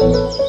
Música